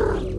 Yeah.